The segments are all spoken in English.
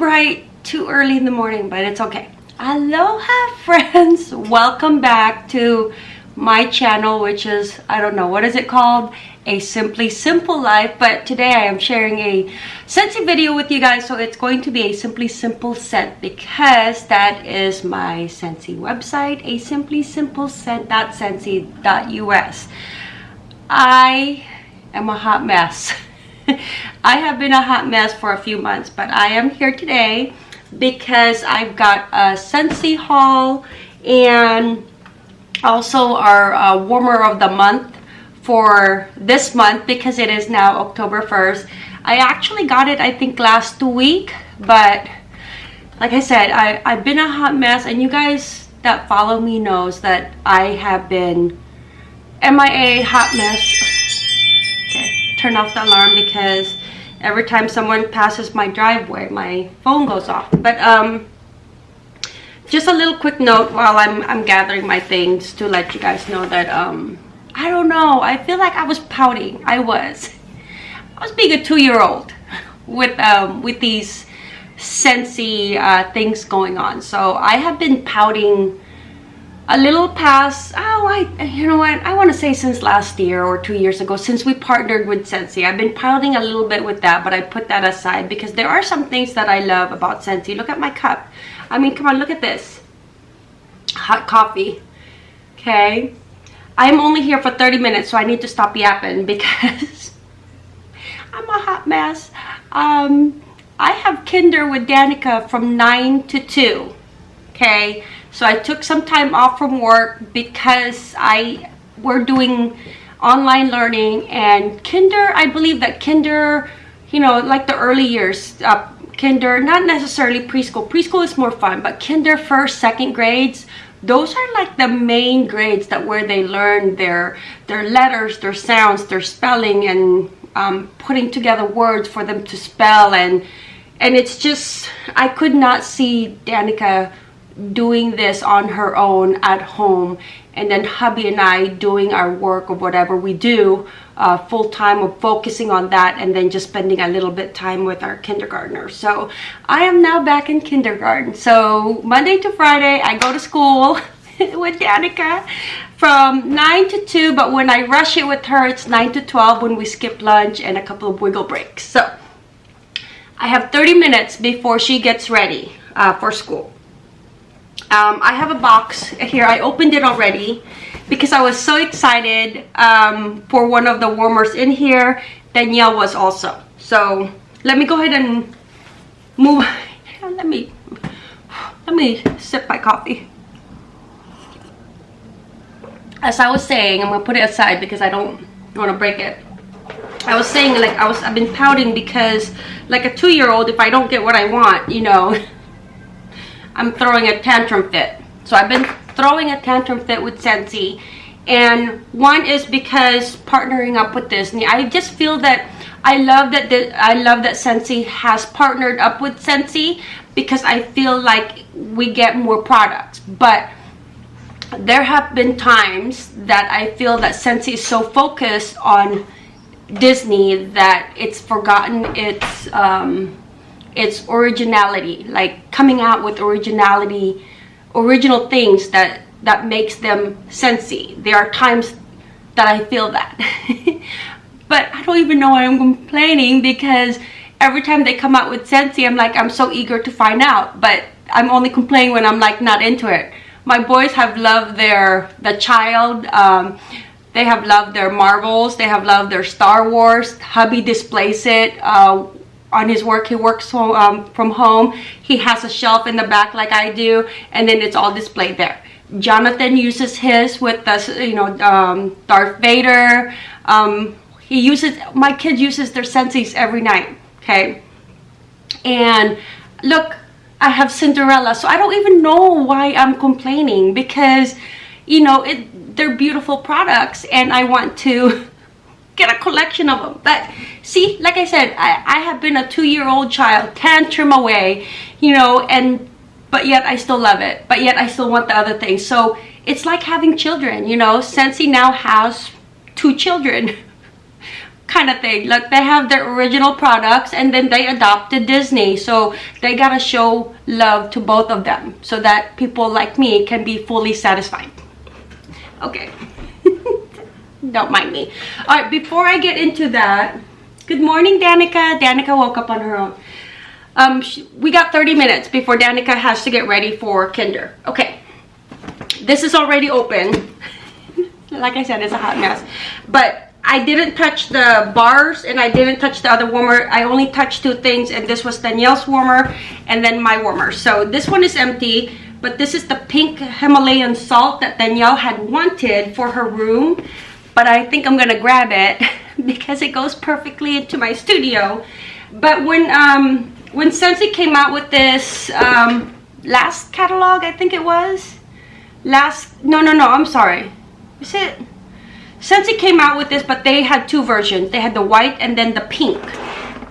bright, too early in the morning, but it's okay. Aloha friends! Welcome back to my channel, which is, I don't know, what is it called? A Simply Simple Life. But today I am sharing a Scentsy video with you guys. So it's going to be a Simply Simple scent because that is my Scentsy website, a simply simple scent.scentsy.us. I am a hot mess. I have been a hot mess for a few months, but I am here today because I've got a Scentsy haul and also our uh, warmer of the month for this month because it is now October 1st. I actually got it I think last week, but like I said, I, I've been a hot mess and you guys that follow me knows that I have been MIA hot mess turn off the alarm because every time someone passes my driveway, my phone goes off. But um, just a little quick note while I'm, I'm gathering my things to let you guys know that, um, I don't know, I feel like I was pouting. I was. I was being a two-year-old with, um, with these Scentsy uh, things going on. So I have been pouting a little past, oh, I, you know what, I want to say since last year or two years ago, since we partnered with Scentsy. I've been piling a little bit with that, but I put that aside because there are some things that I love about Scentsy. Look at my cup. I mean, come on, look at this. Hot coffee. Okay. I'm only here for 30 minutes, so I need to stop yapping because I'm a hot mess. Um, I have Kinder with Danica from 9 to 2. Okay so I took some time off from work because I were doing online learning and kinder, I believe that kinder, you know, like the early years, uh, kinder, not necessarily preschool. Preschool is more fun, but kinder, first, second grades, those are like the main grades that where they learn their their letters, their sounds, their spelling, and um, putting together words for them to spell. And and it's just, I could not see Danica doing this on her own at home and then hubby and I doing our work or whatever we do uh, full time of focusing on that and then just spending a little bit time with our kindergartner. So I am now back in kindergarten. So Monday to Friday I go to school with Danica from 9 to 2 but when I rush it with her it's 9 to 12 when we skip lunch and a couple of wiggle breaks. So I have 30 minutes before she gets ready uh, for school um, I have a box here. I opened it already because I was so excited um, for one of the warmers in here. Danielle was also. So let me go ahead and move. Let me let me sip my coffee. As I was saying I'm gonna put it aside because I don't want to break it. I was saying like I was I've been pouting because like a two-year-old if I don't get what I want you know I'm throwing a tantrum fit. So I've been throwing a tantrum fit with Scentsy, And one is because partnering up with Disney. I just feel that I love that I love that Scentsy has partnered up with Scentsy because I feel like we get more products. But there have been times that I feel that Scentsy is so focused on Disney that it's forgotten its um, its originality like coming out with originality original things that that makes them Scentsy there are times that i feel that. But i don't even know why i'm complaining because every time they come out with Scentsy i'm like i'm so eager to find out. But i'm only complaining when i'm like not into it. My boys have loved their the child um, they have loved their marvels they have loved their star wars. Hubby displays it uh, on his work he works um, from home. He has a shelf in the back like I do and then it's all displayed there. Jonathan uses his with the you know um, Darth Vader. Um, he uses my kid uses their Scentsys every night okay? And look I have Cinderella so I don't even know why I'm complaining because you know it they're beautiful products and I want to get a collection of them but see like i said i i have been a two-year-old child tantrum away you know and but yet i still love it but yet i still want the other things so it's like having children you know Scentsy now has two children kind of thing. Like they have their original products and then they adopted Disney. So they gotta show love to both of them so that people like me can be fully satisfied. Okay. Don't mind me. All right, before I get into that, good morning, Danica. Danica woke up on her own. Um, she, we got 30 minutes before Danica has to get ready for kinder. Okay. This is already open. like I said, it's a hot mess. But I didn't touch the bars and I didn't touch the other warmer. I only touched two things and this was Danielle's warmer and then my warmer. So this one is empty, but this is the pink Himalayan salt that Danielle had wanted for her room. But I think I'm gonna grab it because it goes perfectly into my studio. But when um, when Scentsy came out with this um, last catalog, I think it was, last, no, no, no, I'm sorry. Is it? Scentsy came out with this, but they had two versions. They had the white and then the pink.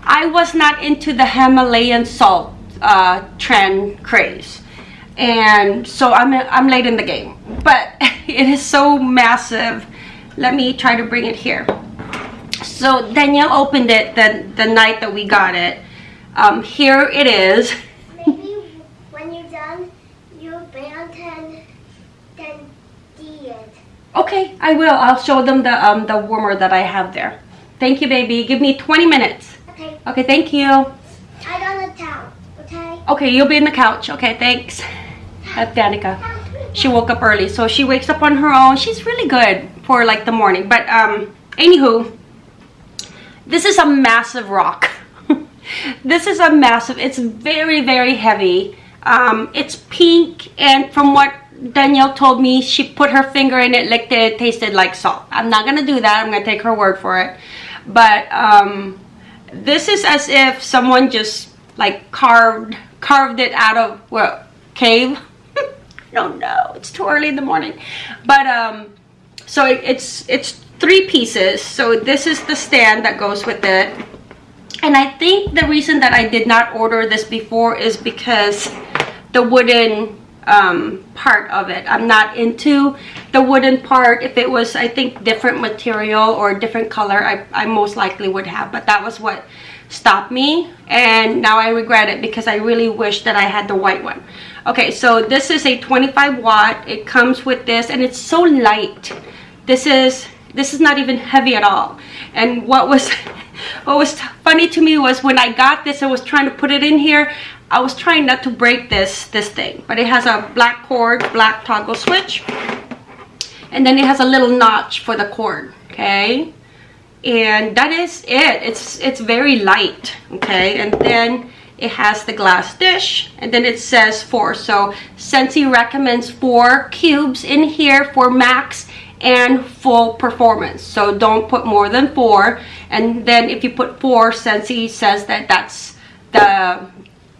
I was not into the Himalayan salt uh, trend craze. And so I'm, I'm late in the game. But it is so massive. Let me try to bring it here. So Danielle opened it the, the night that we got it. Um, here it is. Maybe when you're done, you band and then D it. Okay, I will. I'll show them the um the warmer that I have there. Thank you, baby. Give me 20 minutes. Okay, Okay, thank you. I got a towel, okay? Okay, you'll be in the couch. Okay, thanks. That's Danica. She woke up early, so she wakes up on her own. She's really good for like the morning. But um, anywho, this is a massive rock. this is a massive. It's very very heavy. Um, it's pink, and from what Danielle told me she put her finger in it, licked it, tasted like salt. I'm not gonna do that. I'm gonna take her word for it. But um, this is as if someone just like carved carved it out of what cave. No, no, it's too early in the morning. But um, so it, it's it's three pieces. So this is the stand that goes with it. And I think the reason that I did not order this before is because the wooden um, part of it. I'm not into the wooden part. If it was, I think, different material or different color, I, I most likely would have. But that was what stopped me. And now I regret it because I really wish that I had the white one. Okay, so this is a 25 watt. It comes with this and it's so light. This is this is not even heavy at all. And what was what was funny to me was when I got this, I was trying to put it in here. I was trying not to break this this thing, but it has a black cord, black toggle switch, and then it has a little notch for the cord. Okay, and that is it. It's it's very light. Okay, and then it has the glass dish, and then it says four. So Scentsy recommends four cubes in here for max and full performance so don't put more than four and then if you put four Scentsy says that that's the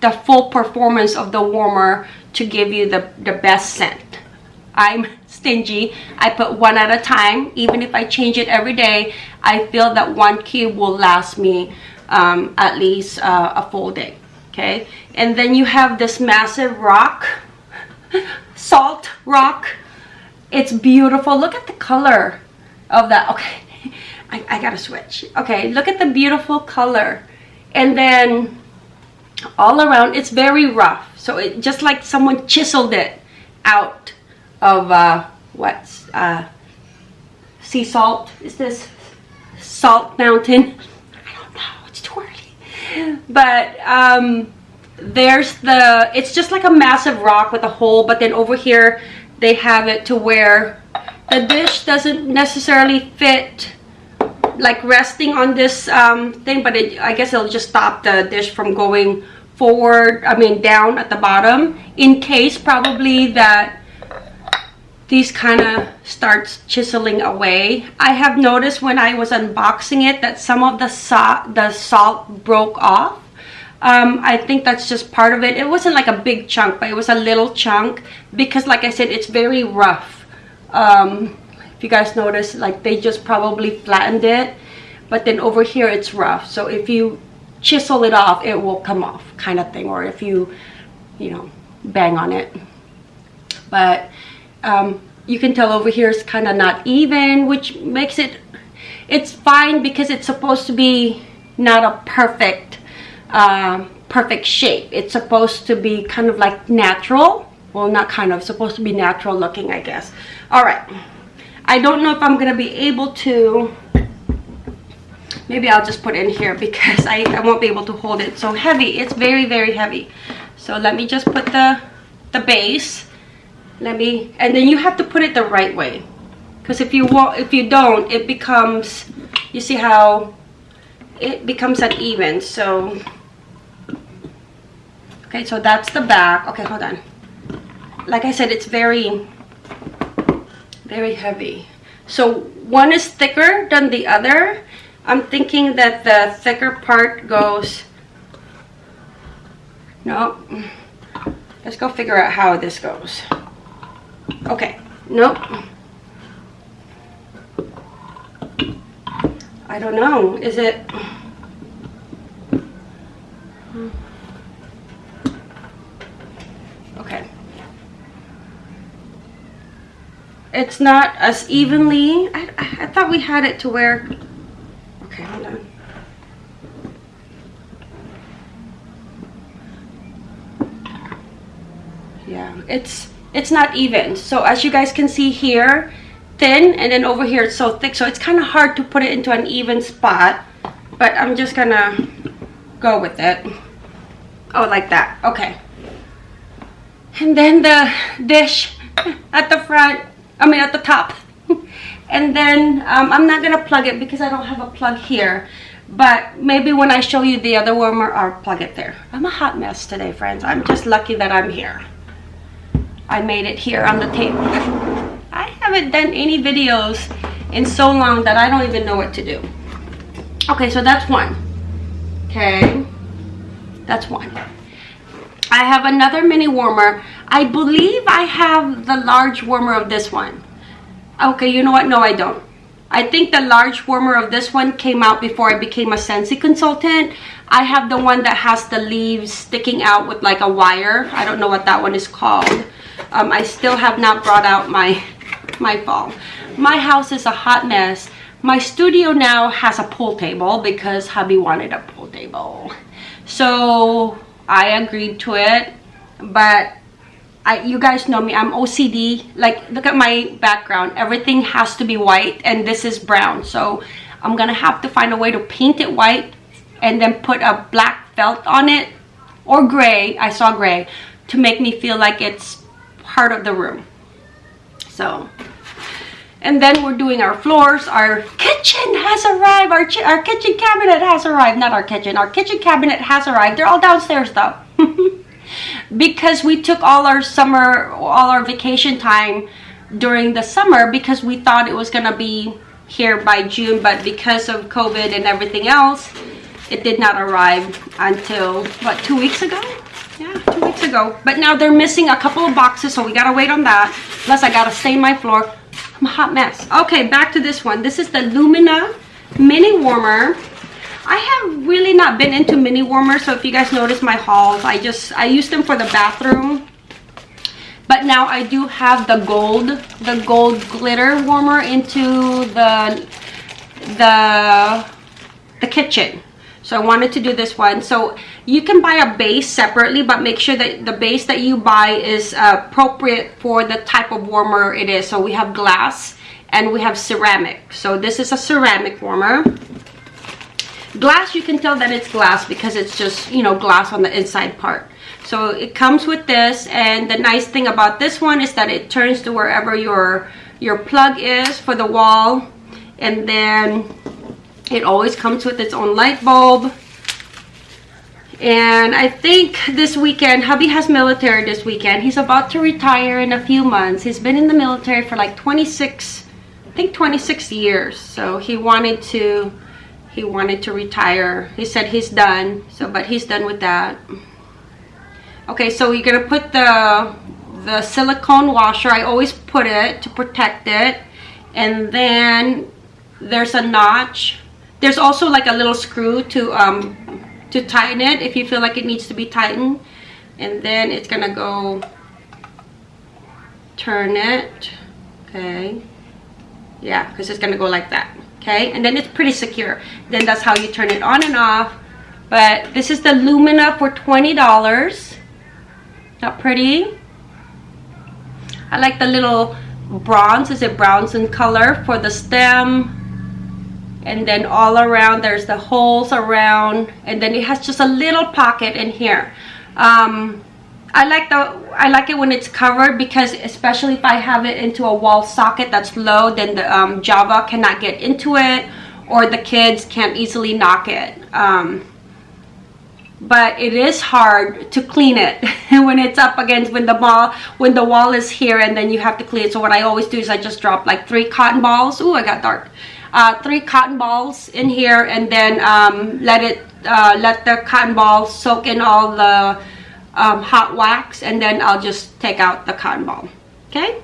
the full performance of the warmer to give you the the best scent i'm stingy. I put one at a time. Even if i change it every day i feel that one cube will last me um, at least uh, a full day okay? And then you have this massive rock salt rock. It's beautiful. Look at the color of that. Okay I, I gotta switch. Okay look at the beautiful color. And then all around it's very rough. So it just like someone chiseled it out of uh what's uh sea salt? Is this salt mountain i don't know. It's too early. But um there's the it's just like a massive rock with a hole but then over here they have it to where the dish doesn't necessarily fit like resting on this um, thing but it, I guess it'll just stop the dish from going forward I mean down at the bottom in case probably that these kind of starts chiseling away I have noticed when I was unboxing it that some of the, the salt broke off um, I think that's just part of it. It wasn't like a big chunk, but it was a little chunk because like I said, it's very rough. Um, if you guys notice, like they just probably flattened it, but then over here it's rough. So if you chisel it off, it will come off kind of thing. Or if you, you know, bang on it. But um, you can tell over here it's kind of not even, which makes it it's fine because it's supposed to be not a perfect uh, perfect shape. It's supposed to be kind of like natural. Well not kind of supposed to be natural looking I guess. All right. I don't know if I'm gonna be able to maybe I'll just put in here because I, I won't be able to hold it so heavy. It's very very heavy. So let me just put the the base let me and then you have to put it the right way. Because if you want if you don't it becomes you see how it becomes uneven so. Okay so that's the back. Okay hold on. Like I said it's very very heavy. So one is thicker than the other. I'm thinking that the thicker part goes no. Let's go figure out how this goes okay nope. I don't know is it? Okay. It's not as evenly I, I thought we had it to where okay hold on. Yeah it's it's not even. So as you guys can see here thin and then over here it's so thick. So it's kind of hard to put it into an even spot but I'm just gonna go with it. Oh like that. Okay. And then the dish at the front I mean at the top. And then um, I'm not gonna plug it because I don't have a plug here but maybe when I show you the other warmer I'll plug it there. I'm a hot mess today friends. I'm just lucky that I'm here I made it here on the table. I haven't done any videos in so long that I don't even know what to do. Okay, so that's one. Okay, that's one. I have another mini warmer. I believe I have the large warmer of this one. Okay, you know what? No, I don't. I think the large warmer of this one came out before I became a Scentsy consultant. I have the one that has the leaves sticking out with like a wire. I don't know what that one is called um, I still have not brought out my my fall my house is a hot mess. My studio now has a pool table because hubby wanted a pool table. So I agreed to it but I, you guys know me I'm OCD like look at my background. Everything has to be white and this is brown. So I'm gonna have to find a way to paint it white and then put a black felt on it or gray I saw gray to make me feel like it's part of the room. So and then we're doing our floors. Our kitchen has arrived. Our, our kitchen cabinet has arrived. Not our kitchen. Our kitchen cabinet has arrived. They're all downstairs though. Because we took all our summer all our vacation time during the summer because we thought it was gonna be here by June but because of COVID and everything else it did not arrive until what two weeks ago yeah two weeks ago. But now they're missing a couple of boxes so we gotta wait on that. Plus i gotta stain my floor. I'm a hot mess. Okay back to this one. This is the lumina mini warmer. I have really not been into mini warmers so if you guys notice my hauls i just i use them for the bathroom. But now i do have the gold the gold glitter warmer into the the the kitchen so I wanted to do this one. So you can buy a base separately, but make sure that the base that you buy is appropriate for the type of warmer it is. So we have glass and we have ceramic. So this is a ceramic warmer. Glass, you can tell that it's glass because it's just, you know, glass on the inside part. So it comes with this and the nice thing about this one is that it turns to wherever your your plug is for the wall and then it always comes with its own light bulb. And I think this weekend, hubby has military this weekend. He's about to retire in a few months. He's been in the military for like 26, I think 26 years. So he wanted to, he wanted to retire. He said he's done. So, but he's done with that. Okay, so you're gonna put the the silicone washer. I always put it to protect it. And then there's a notch there's also like a little screw to um to tighten it if you feel like it needs to be tightened. And then it's gonna go turn it okay. Yeah because it's gonna go like that okay? And then it's pretty secure. Then that's how you turn it on and off. But this is the lumina for 20 dollars. Not pretty. I like the little bronze. Is it bronze in color for the stem and then all around there's the holes around. And then it has just a little pocket in here. Um, I like the I like it when it's covered because especially if I have it into a wall socket that's low then the um, Java cannot get into it or the kids can't easily knock it. Um, but it is hard to clean it when it's up against when the ball when the wall is here and then you have to clean it. So what I always do is I just drop like three cotton balls. Ooh, I got dark uh, three cotton balls in here and then um, let it uh, let the cotton balls soak in all the um, hot wax and then I'll just take out the cotton ball. Okay?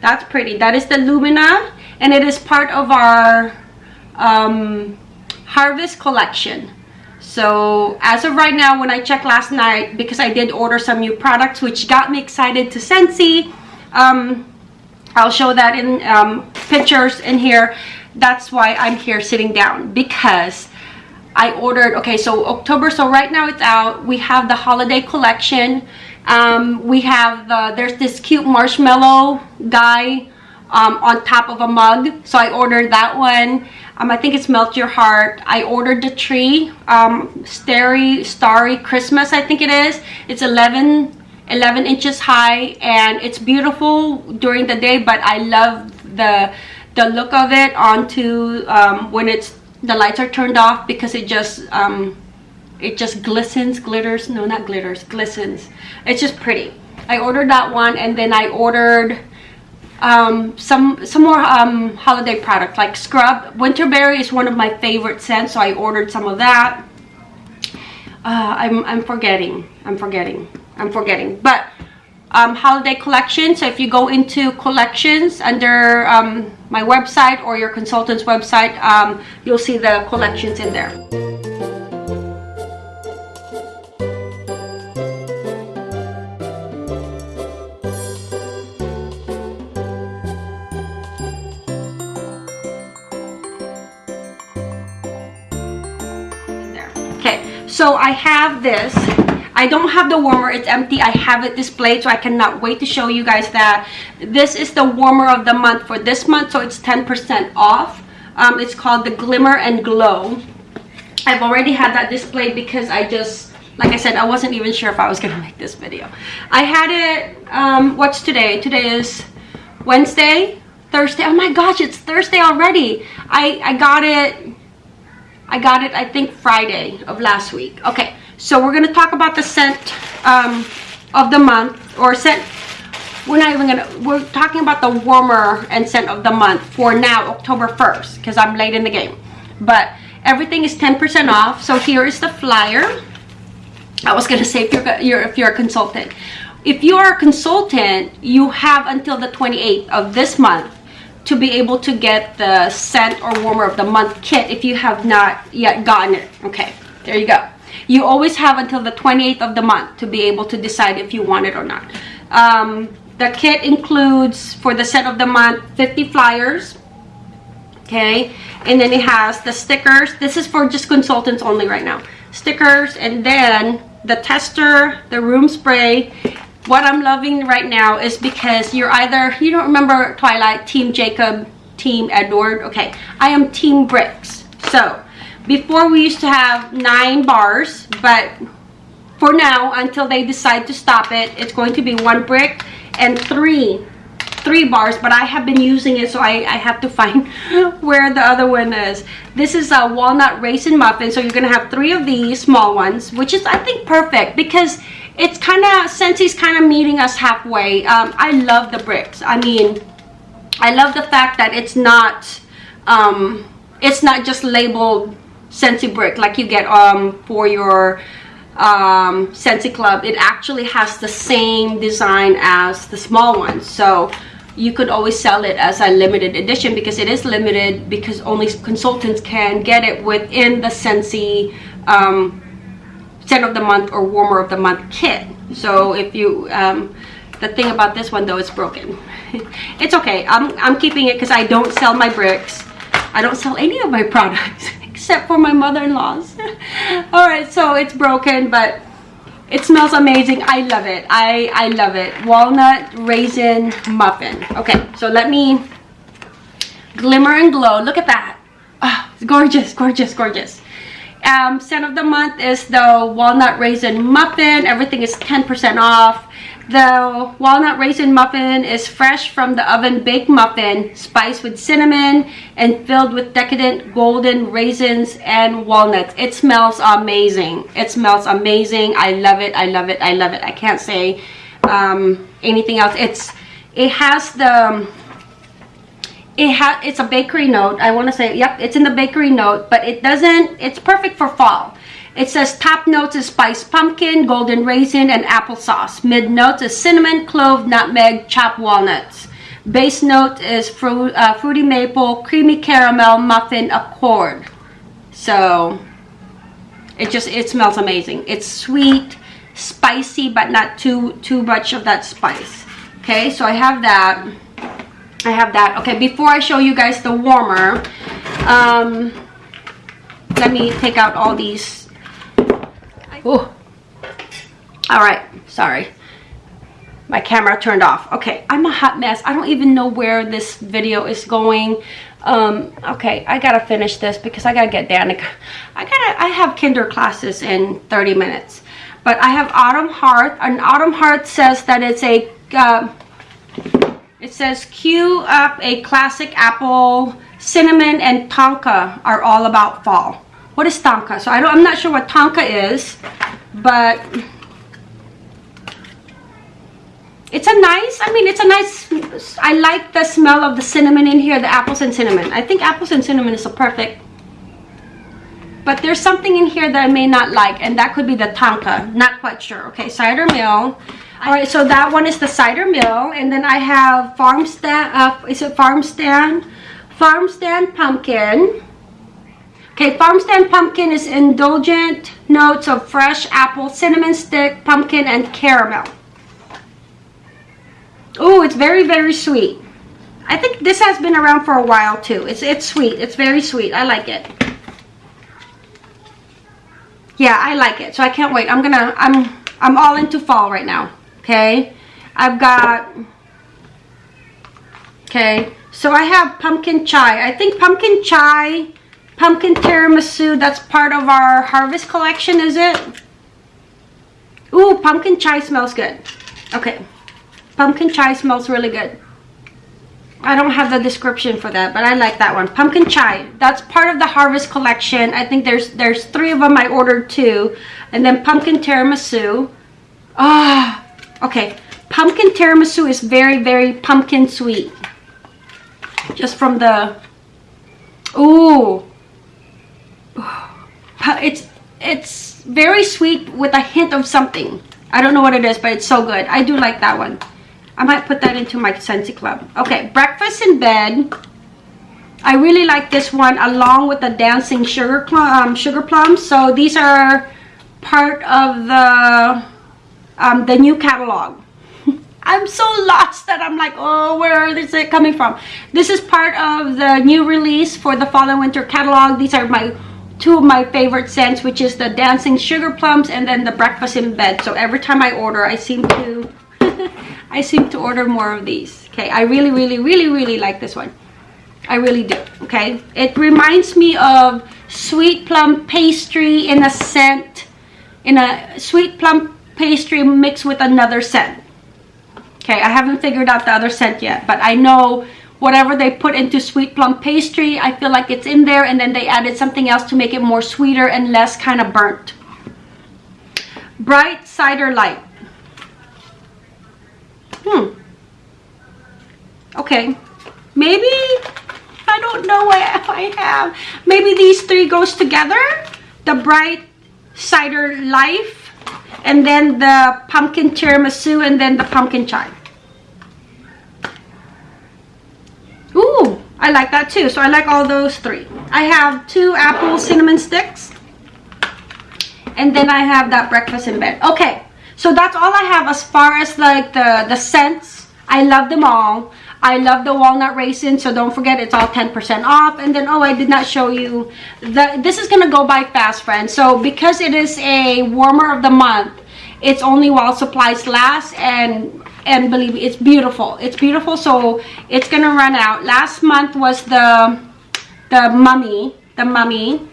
That's pretty. That is the Lumina and it is part of our um, harvest collection. So as of right now when I checked last night because I did order some new products which got me excited to Scentsy um, I'll show that in um, pictures in here that's why I'm here sitting down because I ordered okay so October so right now it's out. We have the holiday collection. Um, we have the there's this cute marshmallow guy um, on top of a mug. So I ordered that one. Um, I think it's melt your heart. I ordered the tree um, starry starry Christmas I think it is. It's 11 11 inches high and it's beautiful during the day but I love the the look of it onto um, when it's the lights are turned off because it just um, it just glistens glitters no not glitters glistens. It's just pretty. I ordered that one and then I ordered um, some some more um, holiday product like scrub winterberry is one of my favorite scents so I ordered some of that. Uh, I'm, I'm forgetting. I'm forgetting. I'm forgetting. But um, holiday collection. So if you go into collections under um, my website or your consultant's website um, you'll see the collections in there. Okay. So I have this I don't have the warmer. It's empty. I have it displayed, so I cannot wait to show you guys that. This is the warmer of the month for this month, so it's 10% off. Um, it's called the Glimmer and Glow. I've already had that displayed because I just, like I said, I wasn't even sure if I was going to make this video. I had it, um, what's today? Today is Wednesday, Thursday. Oh my gosh, it's Thursday already. I, I got it, I got it, I think Friday of last week. Okay, so we're going to talk about the scent um, of the month or scent we're not even gonna we're talking about the warmer and scent of the month for now october 1st because i'm late in the game. But everything is 10 percent off so here is the flyer. I was gonna say if you're, you're if you're a consultant. If you are a consultant you have until the 28th of this month to be able to get the scent or warmer of the month kit if you have not yet gotten it. Okay there you go you always have until the 28th of the month to be able to decide if you want it or not. Um, the kit includes for the set of the month 50 flyers okay? And then it has the stickers. This is for just consultants only right now. Stickers and then the tester the room spray. What i'm loving right now is because you're either you don't remember twilight team jacob team edward? Okay i am team bricks. So before we used to have nine bars, but for now, until they decide to stop it, it's going to be one brick and three three bars but i have been using it so i i have to find where the other one is. This is a walnut raisin muffin so you're gonna have three of these small ones which is i think perfect because it's kind of Scentsy's kind of meeting us halfway um, i love the bricks. I mean i love the fact that it's not um it's not just labeled Scentsy brick like you get um, for your um, Scentsy Club. It actually has the same design as the small one. So you could always sell it as a limited edition because it is limited because only consultants can get it within the Scentsy um, scent of the month or warmer of the month kit. So if you, um, the thing about this one though, it's broken. it's okay. I'm, I'm keeping it because I don't sell my bricks. I don't sell any of my products except for my mother-in-law's. All right, so it's broken, but it smells amazing. I love it. I, I love it. Walnut raisin muffin. Okay, so let me glimmer and glow. Look at that. Oh, gorgeous, gorgeous, gorgeous. Um, scent of the month is the walnut raisin muffin. Everything is 10% off. The walnut raisin muffin is fresh from the oven baked muffin, spiced with cinnamon and filled with decadent golden raisins and walnuts. It smells amazing. It smells amazing. I love it. I love it. I love it. I can't say um, anything else. It's it has the it has it's a bakery note. I want to say yep, it's in the bakery note, but it doesn't. It's perfect for fall. It says top notes is spiced pumpkin, golden raisin, and applesauce. Mid notes is cinnamon, clove, nutmeg, chopped walnuts. Base note is fruit, uh, fruity maple, creamy caramel, muffin accord. So it just it smells amazing. It's sweet, spicy, but not too too much of that spice. Okay, so I have that. I have that. Okay, before I show you guys the warmer, um, let me take out all these Oh. All right. Sorry. My camera turned off. Okay. I'm a hot mess. I don't even know where this video is going. Um, okay. I got to finish this because I got to get Danica. I got to, I have kinder classes in 30 minutes. But I have Autumn Heart. An Autumn Heart says that it's a, uh, it says cue up a classic apple, cinnamon, and tonka are all about fall. What is tonka? So I don't, I'm not sure what tonka is, but it's a nice, I mean, it's a nice, I like the smell of the cinnamon in here, the apples and cinnamon. I think apples and cinnamon is a perfect, but there's something in here that I may not like, and that could be the tonka. Not quite sure. Okay, cider mill. All right, so that one is the cider mill, and then I have farm stand, uh, is it farm stand? Farm stand pumpkin. Okay, farm stand pumpkin is indulgent notes of fresh apple, cinnamon stick, pumpkin, and caramel. Oh, it's very, very sweet. I think this has been around for a while too. It's it's sweet. It's very sweet. I like it. Yeah, I like it. So I can't wait. I'm gonna I'm I'm all into fall right now. Okay. I've got Okay. So I have pumpkin chai. I think pumpkin chai pumpkin tiramisu that's part of our harvest collection is it? Ooh, pumpkin chai smells good. Okay. Pumpkin chai smells really good. I don't have the description for that but I like that one. Pumpkin chai that's part of the harvest collection. I think there's there's three of them I ordered two and then pumpkin tiramisu. Ah oh, okay. Pumpkin tiramisu is very very pumpkin sweet. Just from the Ooh, it's it's very sweet with a hint of something. I don't know what it is but it's so good. I do like that one. I might put that into my Scentsy club. Okay breakfast in bed. I really like this one along with the dancing sugar um, sugar plums. So these are part of the um, the new catalog. I'm so lost that I'm like, oh, where is it coming from? This is part of the new release for the fall and winter catalog. These are my two of my favorite scents which is the dancing sugar plums and then the breakfast in bed. So every time i order i seem to i seem to order more of these. Okay i really really really really like this one. I really do okay? It reminds me of sweet plum pastry in a scent in a sweet plum pastry mixed with another scent. Okay i haven't figured out the other scent yet but i know whatever they put into sweet plum pastry i feel like it's in there and then they added something else to make it more sweeter and less kind of burnt. Bright cider light. Hmm. Okay. Maybe i don't know what i have. Maybe these three goes together? The bright cider life and then the pumpkin tiramisu and then the pumpkin chai Ooh, I like that too. So I like all those three. I have two apple cinnamon sticks. And then I have that breakfast in bed. Okay, so that's all I have as far as like the, the scents. I love them all. I love the walnut raisin, so don't forget it's all 10% off. And then, oh, I did not show you, the, this is gonna go by fast, friends. So because it is a warmer of the month, it's only while supplies last and and believe me, it's beautiful. It's beautiful, so it's gonna run out. Last month was the the mummy, the mummy,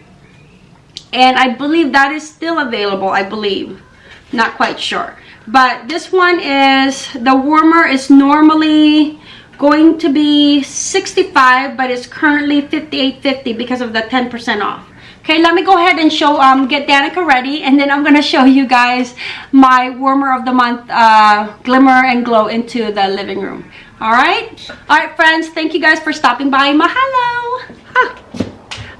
and I believe that is still available. I believe, not quite sure, but this one is the warmer is normally going to be 65 but it's currently 58.50 because of the 10% off Okay, let me go ahead and show, um, get Danica ready, and then I'm going to show you guys my warmer of the month uh, glimmer and glow into the living room. All right? All right, friends, thank you guys for stopping by. Mahalo! Huh.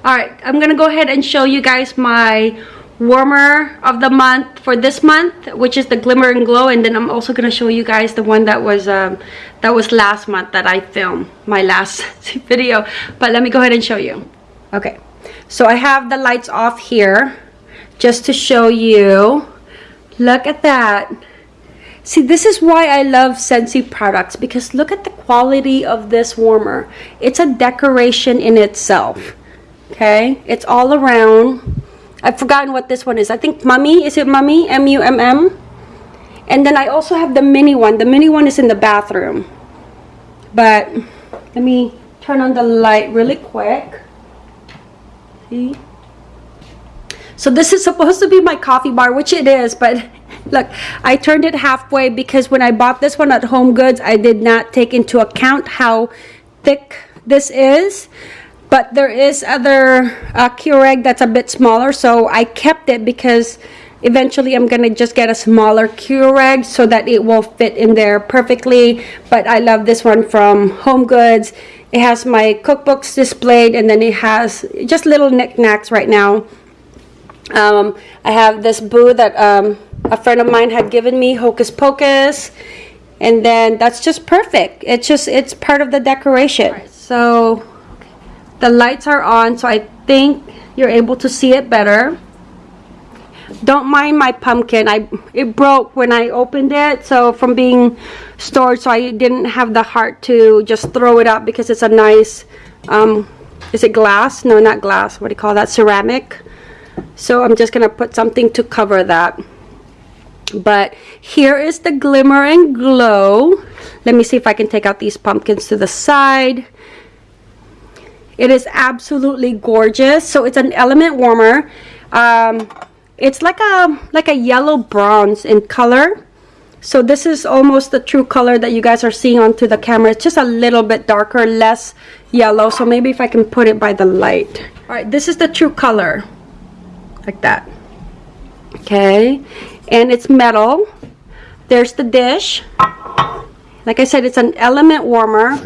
All right, I'm going to go ahead and show you guys my warmer of the month for this month which is the glimmer and glow and then i'm also going to show you guys the one that was um that was last month that i filmed my last video but let me go ahead and show you okay so I have the lights off here just to show you. Look at that. See, this is why I love Scentsy products because look at the quality of this warmer. It's a decoration in itself. Okay, it's all around. I've forgotten what this one is. I think Mummy. Is it Mummy? M-U-M-M? And then I also have the mini one. The mini one is in the bathroom. But let me turn on the light really quick. See? So this is supposed to be my coffee bar, which it is, but look, I turned it halfway because when I bought this one at Home Goods, I did not take into account how thick this is. But there is other uh, Keurig that's a bit smaller, so I kept it because eventually I'm gonna just get a smaller Keurig so that it will fit in there perfectly. But I love this one from Home Goods. It has my cookbooks displayed and then it has just little knickknacks right now. Um, I have this boo that um, a friend of mine had given me, Hocus Pocus. And then that's just perfect. It's just, it's part of the decoration. Right, so the lights are on, so I think you're able to see it better. Don't mind my pumpkin. I It broke when I opened it. So from being stored, so I didn't have the heart to just throw it out because it's a nice, um, is it glass? No, not glass. What do you call that? Ceramic. So I'm just going to put something to cover that. But here is the glimmer and glow. Let me see if I can take out these pumpkins to the side. It is absolutely gorgeous. So it's an element warmer. Um, it's like a like a yellow bronze in color. So this is almost the true color that you guys are seeing onto the camera. It's just a little bit darker less yellow. So maybe if I can put it by the light. All right this is the true color. Like that. Okay. And it's metal. There's the dish. Like I said it's an element warmer.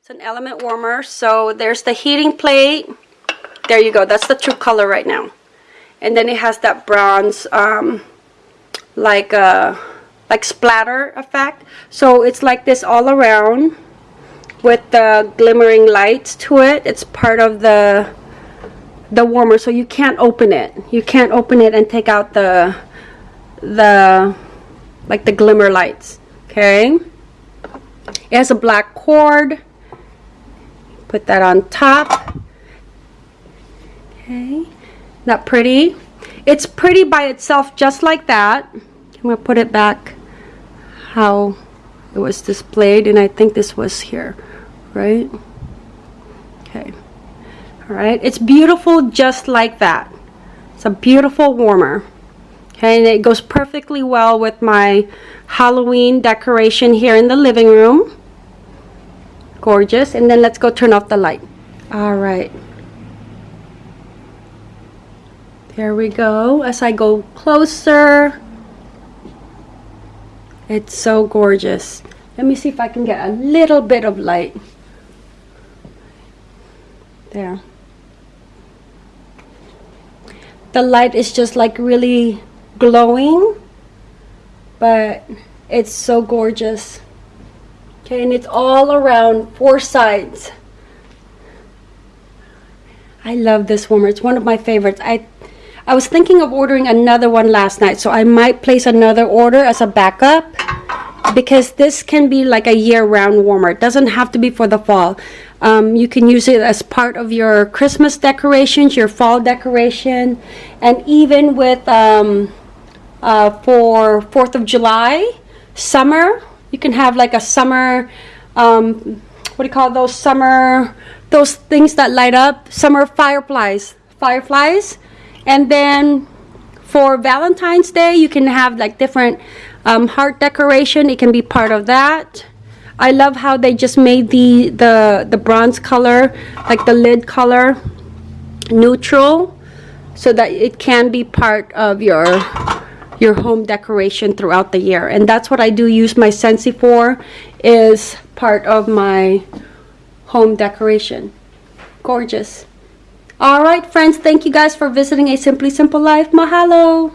It's an element warmer. So there's the heating plate. There you go. That's the true color right now and then it has that bronze um, like a like splatter effect. So it's like this all around with the glimmering lights to it. It's part of the the warmer so you can't open it. You can't open it and take out the the like the glimmer lights okay? It has a black cord. Put that on top. Okay that pretty? It's pretty by itself just like that. I'm going to put it back how it was displayed and I think this was here, right? Okay. All right. It's beautiful just like that. It's a beautiful warmer. Okay, and it goes perfectly well with my Halloween decoration here in the living room. Gorgeous. And then let's go turn off the light. All right. There we go. As I go closer, it's so gorgeous. Let me see if I can get a little bit of light. There. The light is just like really glowing, but it's so gorgeous. Okay, and it's all around four sides. I love this warmer. It's one of my favorites. I I was thinking of ordering another one last night, so I might place another order as a backup because this can be like a year-round warmer. It doesn't have to be for the fall. Um, you can use it as part of your Christmas decorations, your fall decoration, and even with um, uh, for Fourth of July, summer. You can have like a summer. Um, what do you call those summer? Those things that light up. Summer fireflies. Fireflies, and then for Valentine's Day, you can have like different um, heart decoration. It can be part of that. I love how they just made the the the bronze color, like the lid color, neutral, so that it can be part of your your home decoration throughout the year. And that's what I do use my Scentsy for, is part of my home decoration. Gorgeous. All right, friends, thank you guys for visiting A Simply Simple Life. Mahalo.